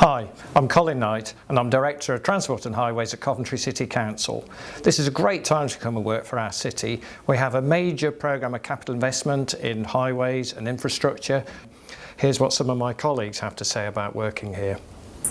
Hi, I'm Colin Knight and I'm Director of Transport and Highways at Coventry City Council. This is a great time to come and work for our city. We have a major programme of capital investment in highways and infrastructure. Here's what some of my colleagues have to say about working here.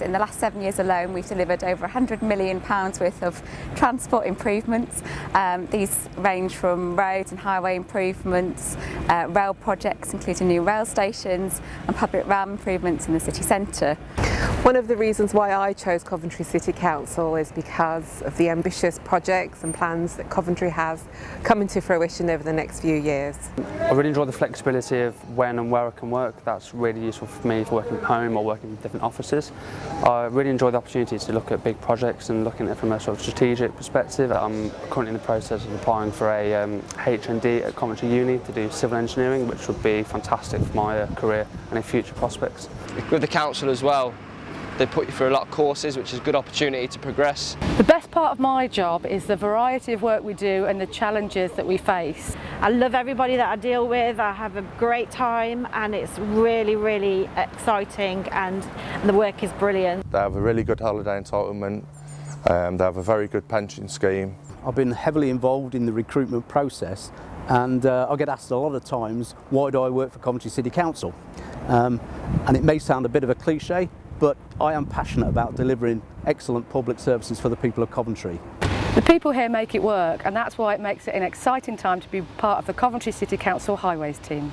In the last seven years alone, we've delivered over £100 million worth of transport improvements. Um, these range from roads and highway improvements, uh, rail projects including new rail stations and public realm improvements in the city centre. One of the reasons why I chose Coventry City Council is because of the ambitious projects and plans that Coventry has coming to fruition over the next few years. I really enjoy the flexibility of when and where I can work. That's really useful for me for working from home or working in different offices. I really enjoy the opportunity to look at big projects and looking at it from a sort of strategic perspective. I'm currently in the process of applying for a um, HND at Coventry Uni to do civil engineering, which would be fantastic for my uh, career and any future prospects. With the council as well, they put you through a lot of courses, which is a good opportunity to progress. The best part of my job is the variety of work we do and the challenges that we face. I love everybody that I deal with, I have a great time and it's really, really exciting and, and the work is brilliant. They have a really good holiday entitlement, um, they have a very good pension scheme. I've been heavily involved in the recruitment process and uh, I get asked a lot of times, why do I work for Coventry City Council? Um, and it may sound a bit of a cliche, but I am passionate about delivering excellent public services for the people of Coventry. The people here make it work and that's why it makes it an exciting time to be part of the Coventry City Council Highways team.